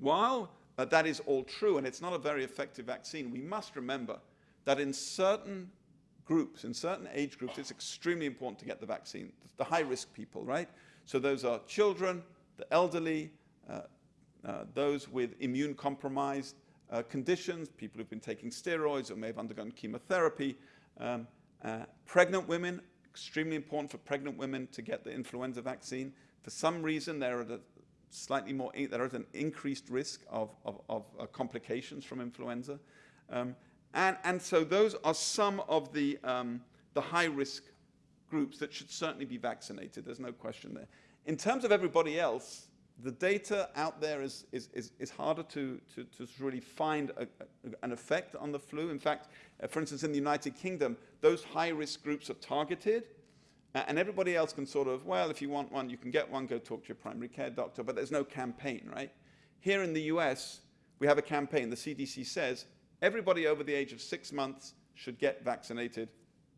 while that is all true and it's not a very effective vaccine, we must remember that in certain groups, in certain age groups, it's extremely important to get the vaccine. The high-risk people, right? So those are children, the elderly, uh, uh, those with immune-compromised uh, conditions, people who've been taking steroids or may have undergone chemotherapy, um, uh, pregnant women, extremely important for pregnant women to get the influenza vaccine. For some reason, they're at a slightly more, they're an increased risk of, of, of uh, complications from influenza. Um, and, and so those are some of the, um, the high-risk groups that should certainly be vaccinated. There's no question there. In terms of everybody else, the data out there is, is, is, is harder to, to, to, really find a, a, an effect on the flu. In fact, uh, for instance, in the United Kingdom, those high-risk groups are targeted, uh, and everybody else can sort of, well, if you want one, you can get one, go talk to your primary care doctor, but there's no campaign, right? Here in the US, we have a campaign. The CDC says everybody over the age of six months should get vaccinated,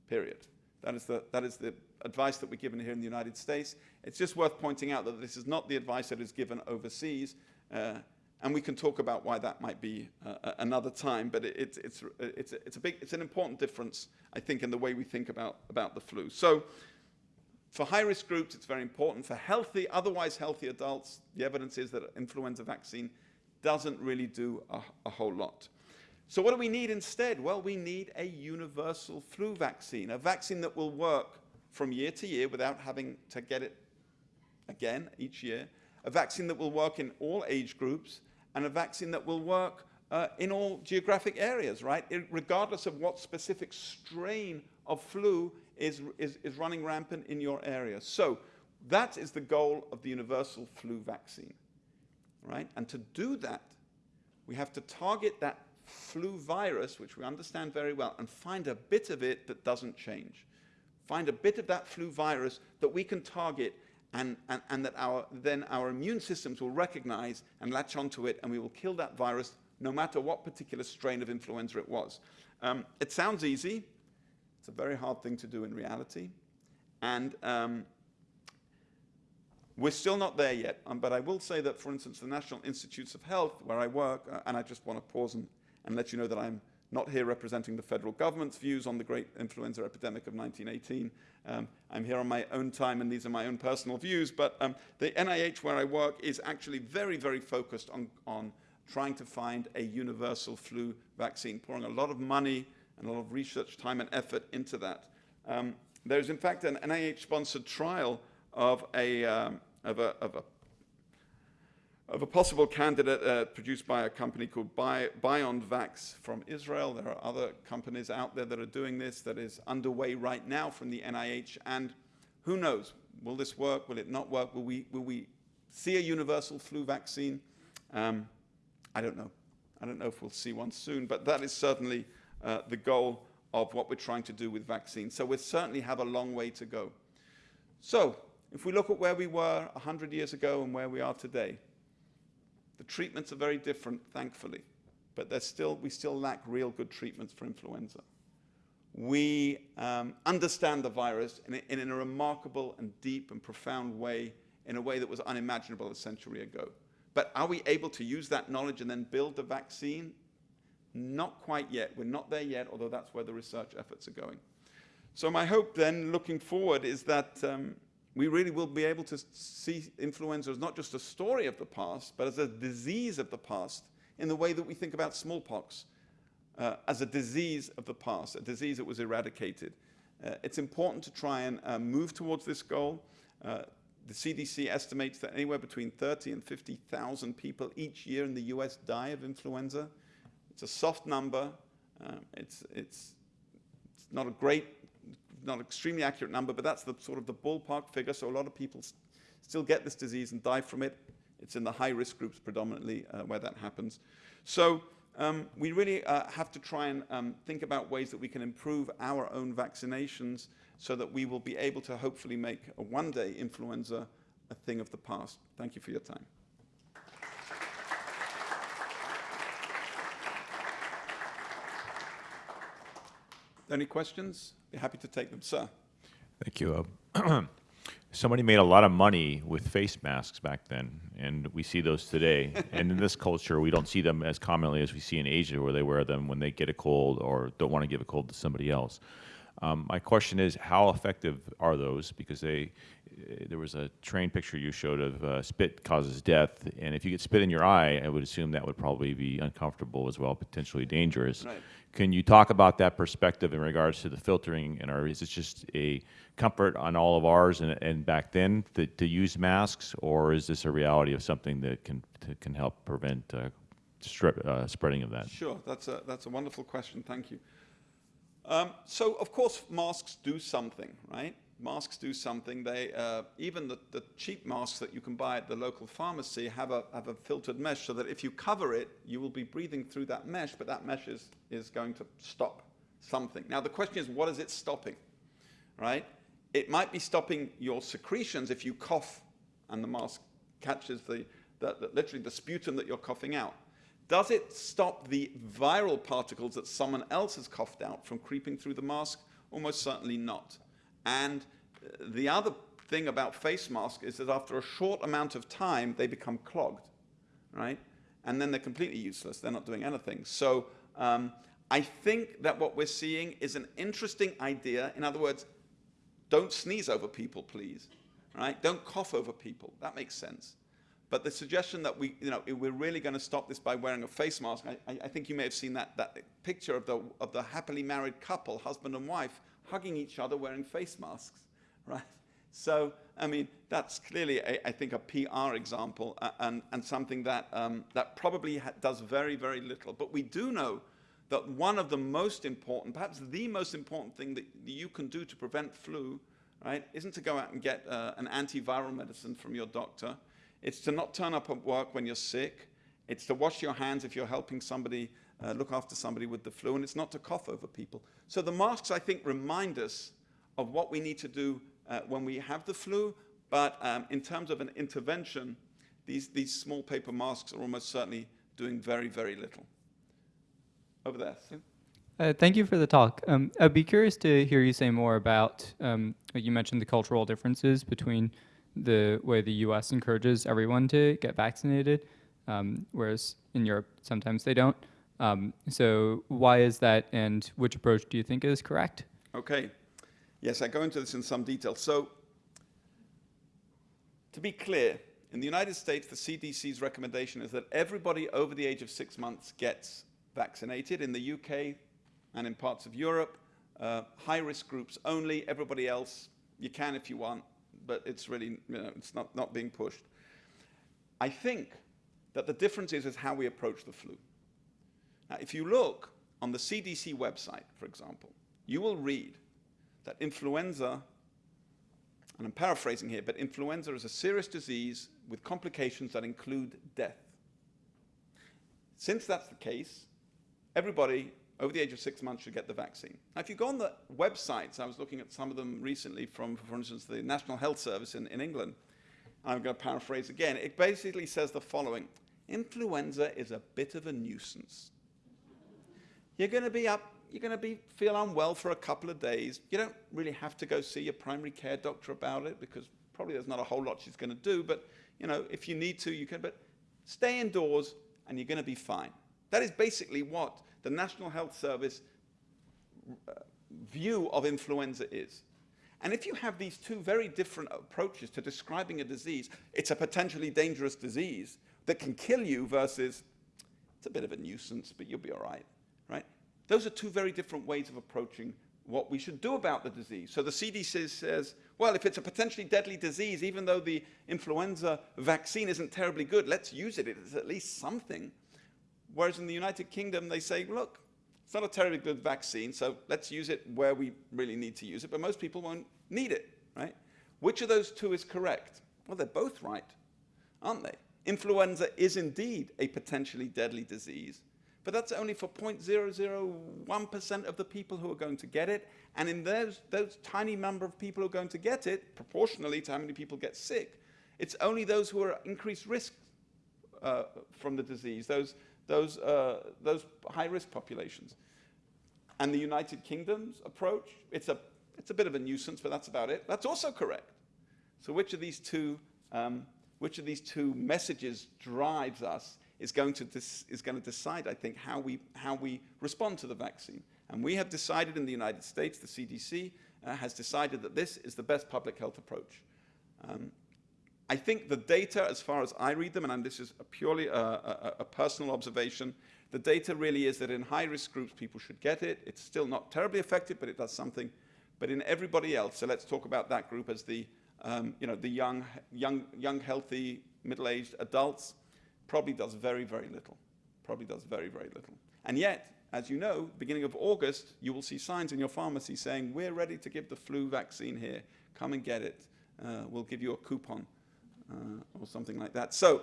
period. That is the, that is the advice that we're given here in the United States. It's just worth pointing out that this is not the advice that is given overseas. Uh, and we can talk about why that might be uh, another time, but it, it's, it's, it's, a big, it's an important difference, I think, in the way we think about, about the flu. So for high-risk groups, it's very important. For healthy, otherwise healthy adults, the evidence is that influenza vaccine doesn't really do a, a whole lot. So what do we need instead? Well, we need a universal flu vaccine, a vaccine that will work from year to year without having to get it again each year, a vaccine that will work in all age groups, and a vaccine that will work uh, in all geographic areas, right? It, regardless of what specific strain of flu is, is, is running rampant in your area. So that is the goal of the universal flu vaccine, right? And to do that, we have to target that flu virus, which we understand very well, and find a bit of it that doesn't change. Find a bit of that flu virus that we can target and, and, and that our, then our immune systems will recognize and latch onto it, and we will kill that virus no matter what particular strain of influenza it was. Um, it sounds easy. It's a very hard thing to do in reality. And um, we're still not there yet, um, but I will say that, for instance, the National Institutes of Health, where I work, uh, and I just want to pause and and let you know that I'm not here representing the federal government's views on the great influenza epidemic of 1918. Um, I'm here on my own time, and these are my own personal views, but um, the NIH where I work is actually very, very focused on, on trying to find a universal flu vaccine, pouring a lot of money and a lot of research time and effort into that. Um, there's, in fact, an NIH-sponsored trial of a, um, of a, of a of a possible candidate uh, produced by a company called Bi BiondVax from Israel. There are other companies out there that are doing this that is underway right now from the NIH. And who knows, will this work? Will it not work? Will we, will we see a universal flu vaccine? Um, I don't know. I don't know if we'll see one soon, but that is certainly uh, the goal of what we're trying to do with vaccines. So we certainly have a long way to go. So if we look at where we were 100 years ago and where we are today, the treatments are very different, thankfully, but still, we still lack real good treatments for influenza. We um, understand the virus in a, in a remarkable and deep and profound way, in a way that was unimaginable a century ago. But are we able to use that knowledge and then build a vaccine? Not quite yet. We're not there yet, although that's where the research efforts are going. So my hope then, looking forward, is that um, we really will be able to see influenza as not just a story of the past, but as a disease of the past in the way that we think about smallpox, uh, as a disease of the past, a disease that was eradicated. Uh, it's important to try and uh, move towards this goal. Uh, the CDC estimates that anywhere between 30 and 50,000 people each year in the US die of influenza. It's a soft number. Um, it's, it's, it's not a great, not an extremely accurate number, but that's the sort of the ballpark figure. So a lot of people still get this disease and die from it. It's in the high risk groups predominantly uh, where that happens. So um, we really uh, have to try and um, think about ways that we can improve our own vaccinations so that we will be able to hopefully make a one day influenza a thing of the past. Thank you for your time. Any questions? Be happy to take them, sir. Thank you. Uh, *clears throat* somebody made a lot of money with face masks back then, and we see those today. *laughs* and in this culture, we don't see them as commonly as we see in Asia, where they wear them when they get a cold or don't want to give a cold to somebody else. Um, my question is, how effective are those? Because they, there was a train picture you showed of uh, spit causes death, and if you get spit in your eye, I would assume that would probably be uncomfortable as well, potentially dangerous. Right. Can you talk about that perspective in regards to the filtering, and are, is it just a comfort on all of ours and, and back then to, to use masks, or is this a reality of something that can to, can help prevent uh, strep, uh, spreading of that? Sure, that's a, that's a wonderful question. Thank you. Um, so, of course, masks do something, right? Masks do something. They, uh, even the, the, cheap masks that you can buy at the local pharmacy have a, have a filtered mesh so that if you cover it, you will be breathing through that mesh, but that mesh is, is going to stop something. Now, the question is, what is it stopping, right? It might be stopping your secretions if you cough and the mask catches the, the, the literally the sputum that you're coughing out. Does it stop the viral particles that someone else has coughed out from creeping through the mask? Almost certainly not. And uh, the other thing about face masks is that after a short amount of time, they become clogged, right? And then they're completely useless. They're not doing anything. So um, I think that what we're seeing is an interesting idea. In other words, don't sneeze over people, please, right? Don't cough over people. That makes sense. But the suggestion that we, you know, we're really going to stop this by wearing a face mask, I, I, think you may have seen that, that picture of the, of the happily married couple, husband and wife, hugging each other wearing face masks, *laughs* right? So, I mean, that's clearly, a, I think, a PR example and, and something that, um, that probably does very, very little. But we do know that one of the most important, perhaps the most important thing that you can do to prevent flu, right, isn't to go out and get uh, an antiviral medicine from your doctor, it's to not turn up at work when you're sick. It's to wash your hands if you're helping somebody uh, look after somebody with the flu, and it's not to cough over people. So the masks, I think, remind us of what we need to do uh, when we have the flu, but um, in terms of an intervention, these, these small paper masks are almost certainly doing very, very little. Over there. Uh, thank you for the talk. Um, I'd be curious to hear you say more about, um, you mentioned the cultural differences between the way the U.S. encourages everyone to get vaccinated, um, whereas in Europe sometimes they don't. Um, so why is that, and which approach do you think is correct? Okay. Yes, I go into this in some detail. So to be clear, in the United States, the CDC's recommendation is that everybody over the age of six months gets vaccinated. In the UK and in parts of Europe, uh, high-risk groups only. Everybody else, you can if you want, but it's really, you know, it's not, not being pushed. I think that the difference is, is how we approach the flu. Now, if you look on the CDC website, for example, you will read that influenza and I'm paraphrasing here, but influenza is a serious disease with complications that include death. Since that's the case, everybody over the age of six months should get the vaccine. Now, if you go on the websites, I was looking at some of them recently from, for instance, the National Health Service in, in England. I'm going to paraphrase again. It basically says the following Influenza is a bit of a nuisance. You're going to be up, you're going to be feel unwell for a couple of days. You don't really have to go see your primary care doctor about it because probably there's not a whole lot she's going to do. But you know, if you need to, you can. But stay indoors, and you're going to be fine. That is basically what the National Health Service uh, view of influenza is. And if you have these two very different approaches to describing a disease, it's a potentially dangerous disease that can kill you versus it's a bit of a nuisance, but you'll be all right, right? Those are two very different ways of approaching what we should do about the disease. So the CDC says, well, if it's a potentially deadly disease, even though the influenza vaccine isn't terribly good, let's use it. It's at least something. Whereas in the United Kingdom, they say, look, it's not a terribly good vaccine, so let's use it where we really need to use it, but most people won't need it, right? Which of those two is correct? Well, they're both right, aren't they? Influenza is indeed a potentially deadly disease, but that's only for 0.001% of the people who are going to get it. And in those, those tiny number of people who are going to get it, proportionally to how many people get sick, it's only those who are at increased risk uh, from the disease, those, those, uh, those high-risk populations. And the United Kingdom's approach, it's a, it's a bit of a nuisance, but that's about it. That's also correct. So which of these two, um, which of these two messages drives us is going to, is going to decide, I think, how we, how we respond to the vaccine. And we have decided in the United States, the CDC uh, has decided that this is the best public health approach. Um, I think the data, as far as I read them, and this is a purely a, a, a personal observation, the data really is that in high-risk groups, people should get it. It's still not terribly effective, but it does something. But in everybody else, so let's talk about that group as the, um, you know, the young, young, young, healthy, middle-aged adults, probably does very, very little. Probably does very, very little. And yet, as you know, beginning of August, you will see signs in your pharmacy saying, we're ready to give the flu vaccine here. Come and get it. Uh, we'll give you a coupon uh, or something like that. So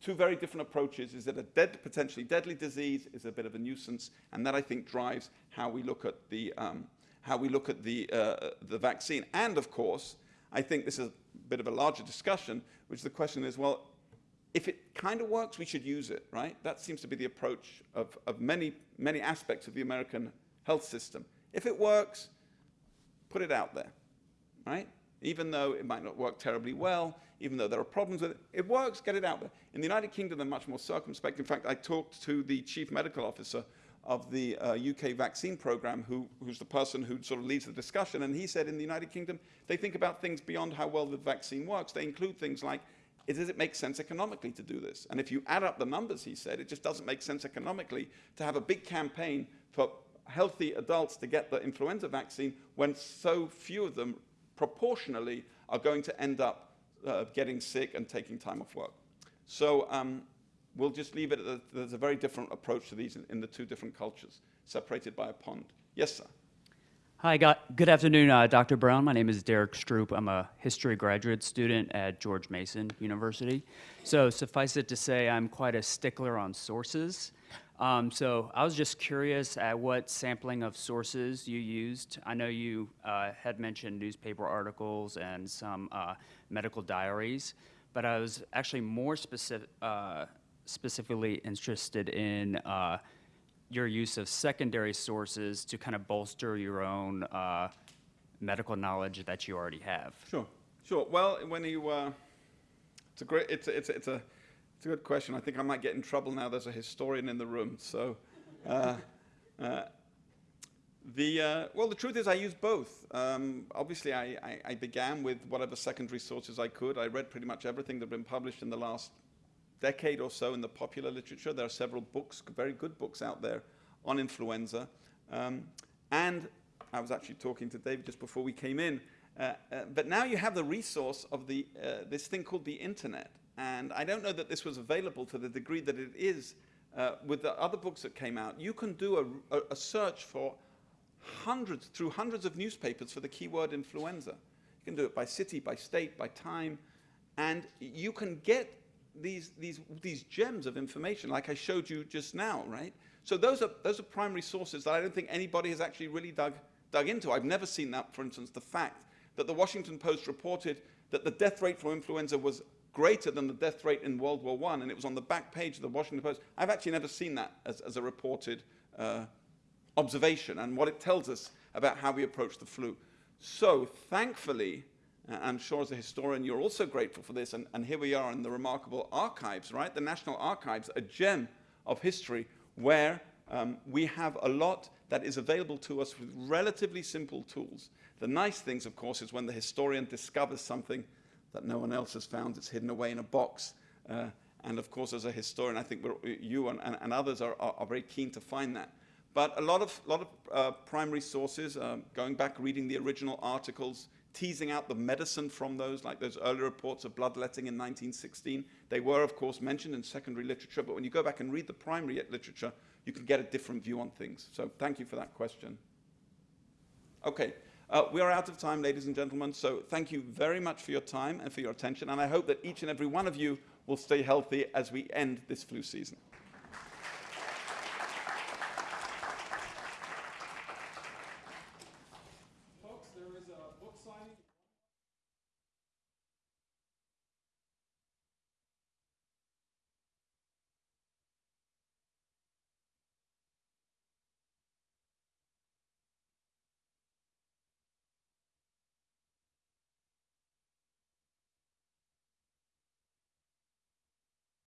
two very different approaches is that a dead, potentially deadly disease is a bit of a nuisance, and that I think drives how we look at the, um, how we look at the, uh, the vaccine. And of course, I think this is a bit of a larger discussion, which the question is, well, if it kind of works, we should use it, right? That seems to be the approach of, of many, many aspects of the American health system. If it works, put it out there, right? Even though it might not work terribly well, even though there are problems with it, it works, get it out there. In the United Kingdom, they're much more circumspect. In fact, I talked to the chief medical officer of the uh, UK vaccine program, who, who's the person who sort of leads the discussion, and he said in the United Kingdom, they think about things beyond how well the vaccine works. They include things like does it make sense economically to do this? And if you add up the numbers, he said, it just doesn't make sense economically to have a big campaign for healthy adults to get the influenza vaccine when so few of them proportionally are going to end up uh, getting sick and taking time off work. So um, we'll just leave it at there's a very different approach to these in, in the two different cultures, separated by a pond. Yes, sir. Hi, good afternoon, uh, Dr. Brown. My name is Derek Stroop. I'm a history graduate student at George Mason University. So suffice it to say, I'm quite a stickler on sources. Um, so I was just curious at what sampling of sources you used. I know you uh, had mentioned newspaper articles and some uh, medical diaries, but I was actually more specific, uh, specifically interested in uh, your use of secondary sources to kind of bolster your own uh, medical knowledge that you already have? Sure, sure. Well, when you, uh, it's a great, it's it's a, it's a, it's a good question. I think I might get in trouble now. There's a historian in the room, so. Uh, uh, the, uh, well, the truth is I use both. Um, obviously, I, I, I, began with whatever secondary sources I could. I read pretty much everything that had been published in the last decade or so in the popular literature. There are several books, very good books out there on influenza. Um, and I was actually talking to David just before we came in. Uh, uh, but now you have the resource of the, uh, this thing called the internet. And I don't know that this was available to the degree that it is uh, with the other books that came out. You can do a, a, a search for hundreds, through hundreds of newspapers for the keyword influenza. You can do it by city, by state, by time, and you can get these, these, these gems of information like I showed you just now, right? So those are, those are primary sources that I don't think anybody has actually really dug, dug into. I've never seen that, for instance, the fact that the Washington Post reported that the death rate from influenza was greater than the death rate in World War I, and it was on the back page of the Washington Post. I've actually never seen that as, as a reported uh, observation and what it tells us about how we approach the flu. So, thankfully, I'm sure as a historian you're also grateful for this, and, and here we are in the remarkable archives, right? The National Archives, a gem of history where um, we have a lot that is available to us with relatively simple tools. The nice things, of course, is when the historian discovers something that no one else has found, it's hidden away in a box. Uh, and of course, as a historian, I think you and, and, and others are, are, are very keen to find that. But a lot of, lot of uh, primary sources, um, going back, reading the original articles, teasing out the medicine from those, like those early reports of bloodletting in 1916. They were, of course, mentioned in secondary literature, but when you go back and read the primary literature, you can get a different view on things. So thank you for that question. Okay, uh, we are out of time, ladies and gentlemen, so thank you very much for your time and for your attention, and I hope that each and every one of you will stay healthy as we end this flu season.